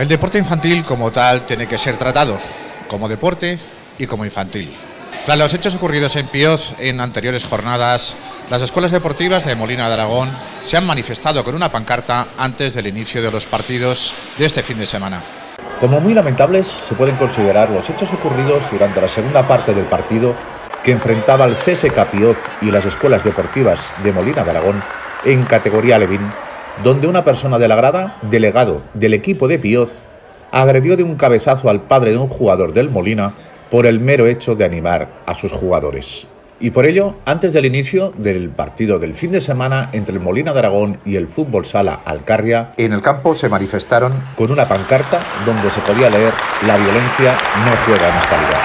El deporte infantil como tal tiene que ser tratado como deporte y como infantil. Tras los hechos ocurridos en Pioz en anteriores jornadas, las escuelas deportivas de Molina de Aragón se han manifestado con una pancarta antes del inicio de los partidos de este fin de semana. Como muy lamentables se pueden considerar los hechos ocurridos durante la segunda parte del partido que enfrentaba al CSK Pioz y las escuelas deportivas de Molina de Aragón en categoría Levin donde una persona de la grada, delegado del equipo de Pioz, agredió de un cabezazo al padre de un jugador del Molina por el mero hecho de animar a sus jugadores. Y por ello, antes del inicio del partido del fin de semana entre el Molina de Aragón y el Fútbol Sala Alcarria, en el campo se manifestaron con una pancarta donde se podía leer La violencia no juega en esta liga.